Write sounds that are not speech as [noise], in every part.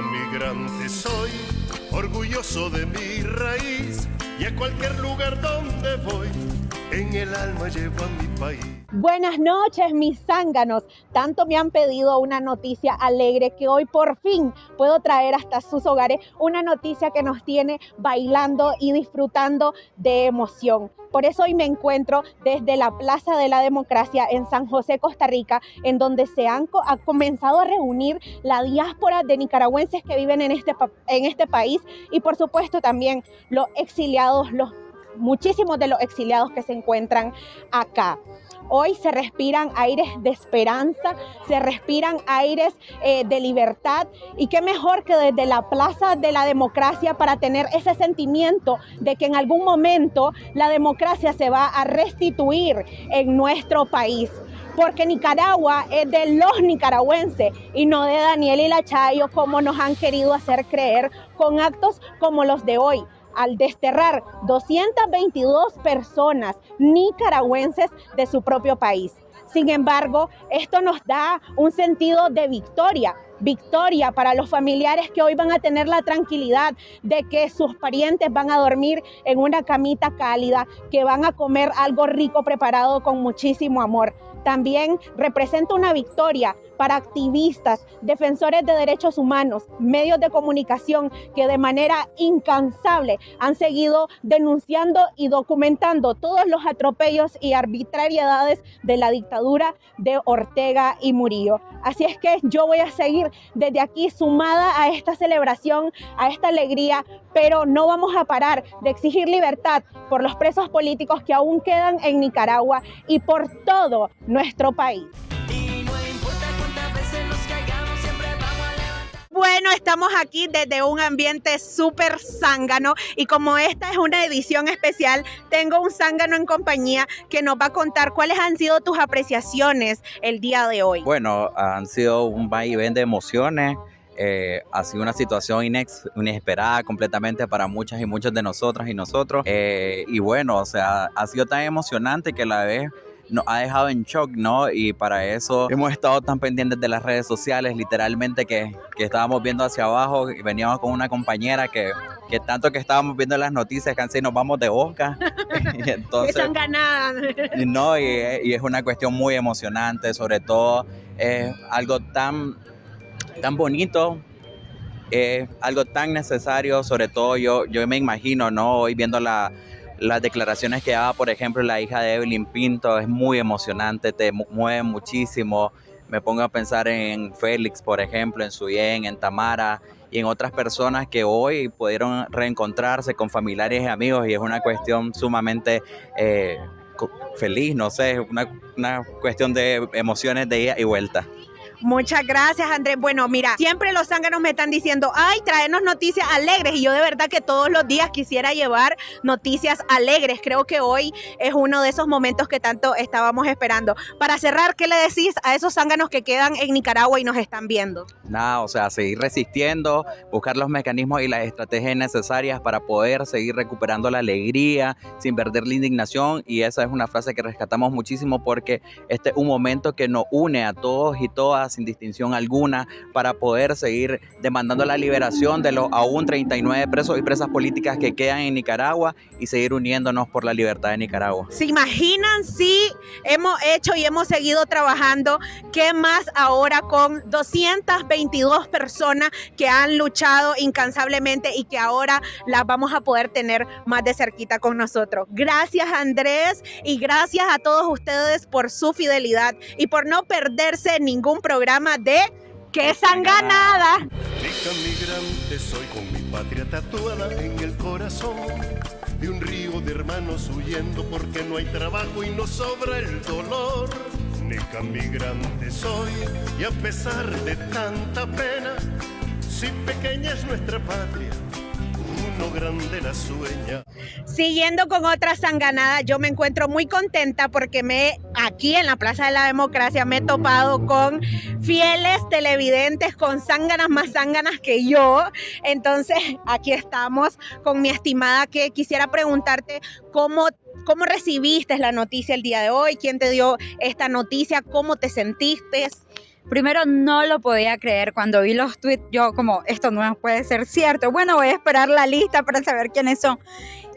migrante soy, orgulloso de mi raíz y a cualquier lugar donde voy, en el alma llevo mi país. Buenas noches, mis zánganos. Tanto me han pedido una noticia alegre que hoy por fin puedo traer hasta sus hogares una noticia que nos tiene bailando y disfrutando de emoción. Por eso hoy me encuentro desde la Plaza de la Democracia en San José, Costa Rica, en donde se han ha comenzado a reunir la diáspora de nicaragüenses que viven en este, en este país y por supuesto también los exiliados, los muchísimos de los exiliados que se encuentran acá. Hoy se respiran aires de esperanza, se respiran aires eh, de libertad y qué mejor que desde la Plaza de la Democracia para tener ese sentimiento de que en algún momento la democracia se va a restituir en nuestro país porque Nicaragua es de los nicaragüenses y no de Daniel y Lachayo como nos han querido hacer creer con actos como los de hoy al desterrar 222 personas nicaragüenses de su propio país. Sin embargo, esto nos da un sentido de victoria, victoria para los familiares que hoy van a tener la tranquilidad de que sus parientes van a dormir en una camita cálida, que van a comer algo rico preparado con muchísimo amor. También representa una victoria para activistas, defensores de derechos humanos, medios de comunicación que de manera incansable han seguido denunciando y documentando todos los atropellos y arbitrariedades de la dictadura de Ortega y Murillo. Así es que yo voy a seguir desde aquí sumada a esta celebración, a esta alegría, pero no vamos a parar de exigir libertad por los presos políticos que aún quedan en Nicaragua y por todo nuestro país. Bueno, estamos aquí desde un ambiente súper zángano y como esta es una edición especial, tengo un zángano en compañía que nos va a contar cuáles han sido tus apreciaciones el día de hoy. Bueno, han sido un vaivén de emociones. Eh, ha sido una situación inesperada completamente para muchas y muchos de nosotras y nosotros. Eh, y bueno, o sea, ha sido tan emocionante que a la vez nos ha dejado en shock, ¿no? Y para eso hemos estado tan pendientes de las redes sociales, literalmente que, que estábamos viendo hacia abajo y veníamos con una compañera que, que tanto que estábamos viendo las noticias, que nos vamos de boca. [laughs] y entonces, Están ganadas. no, y, y, es una cuestión muy emocionante, sobre todo es algo tan, tan bonito es algo tan necesario, sobre todo yo, yo me imagino, ¿no? Hoy viendo la, las declaraciones que daba, por ejemplo, la hija de Evelyn Pinto es muy emocionante, te mueve muchísimo. Me pongo a pensar en Félix, por ejemplo, en Suyen, en Tamara y en otras personas que hoy pudieron reencontrarse con familiares y amigos y es una cuestión sumamente eh, feliz, no sé, una, una cuestión de emociones de ida y vuelta. Muchas gracias, Andrés. Bueno, mira, siempre los zánganos me están diciendo, ay, traernos noticias alegres. Y yo de verdad que todos los días quisiera llevar noticias alegres. Creo que hoy es uno de esos momentos que tanto estábamos esperando. Para cerrar, ¿qué le decís a esos zánganos que quedan en Nicaragua y nos están viendo? Nada, o sea, seguir resistiendo, buscar los mecanismos y las estrategias necesarias para poder seguir recuperando la alegría sin perder la indignación. Y esa es una frase que rescatamos muchísimo porque este es un momento que nos une a todos y todas sin distinción alguna para poder seguir demandando la liberación de los aún 39 presos y presas políticas que quedan en Nicaragua y seguir uniéndonos por la libertad de Nicaragua. ¿Se imaginan si hemos hecho y hemos seguido trabajando? ¿Qué más ahora con 222 personas que han luchado incansablemente y que ahora las vamos a poder tener más de cerquita con nosotros? Gracias Andrés y gracias a todos ustedes por su fidelidad y por no perderse ningún programa programa de ¡Qué sanganada! migrante soy con mi patria tatuada en el corazón de un río de hermanos huyendo porque no hay trabajo y no sobra el dolor. Nica migrante soy y a pesar de tanta pena, si pequeña es nuestra patria, grande la sueña. Siguiendo con otra sanganada, yo me encuentro muy contenta porque me aquí en la Plaza de la Democracia me he topado con fieles televidentes, con zánganas más zánganas que yo. Entonces, aquí estamos con mi estimada que quisiera preguntarte cómo ¿Cómo recibiste la noticia el día de hoy? ¿Quién te dio esta noticia? ¿Cómo te sentiste? Primero no lo podía creer cuando vi los tweets, yo como, esto no puede ser cierto. Bueno, voy a esperar la lista para saber quiénes son.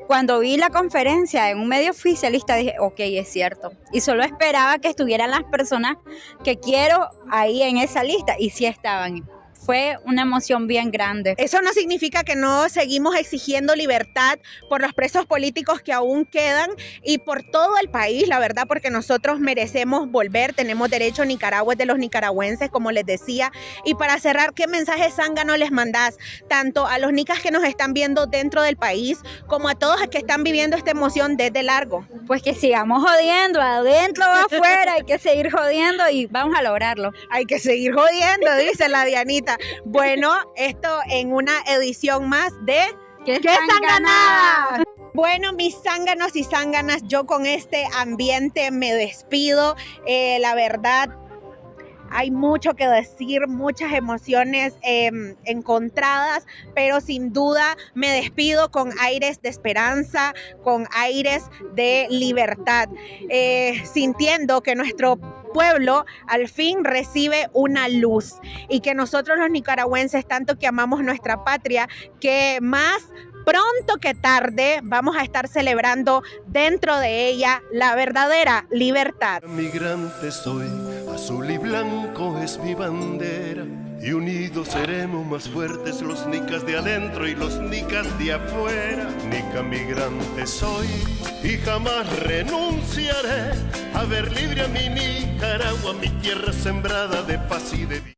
Cuando vi la conferencia en un medio oficialista dije, ok, es cierto. Y solo esperaba que estuvieran las personas que quiero ahí en esa lista y sí estaban fue una emoción bien grande. Eso no significa que no seguimos exigiendo libertad por los presos políticos que aún quedan y por todo el país, la verdad, porque nosotros merecemos volver, tenemos derecho, Nicaragua es de los nicaragüenses, como les decía. Y para cerrar, ¿qué mensaje zángano les mandás tanto a los nicas que nos están viendo dentro del país como a todos los que están viviendo esta emoción desde largo? Pues que sigamos jodiendo, adentro o afuera, hay que seguir jodiendo y vamos a lograrlo. Hay que seguir jodiendo, dice la Dianita. Bueno, esto en una edición más de ¿Qué, ¿Qué ganada? Bueno, mis zánganos y zánganas, yo con este ambiente me despido. Eh, la verdad, hay mucho que decir, muchas emociones em, encontradas, pero sin duda me despido con aires de esperanza, con aires de libertad, eh, sintiendo que nuestro pueblo al fin recibe una luz y que nosotros los nicaragüenses, tanto que amamos nuestra patria, que más pronto que tarde vamos a estar celebrando dentro de ella la verdadera libertad. Migrante soy, azul y blanco es mi bandera. Y unidos seremos más fuertes los nicas de adentro y los nicas de afuera. Nica migrante soy y jamás renunciaré a ver libre a mi Nicaragua, mi tierra sembrada de paz y de vida.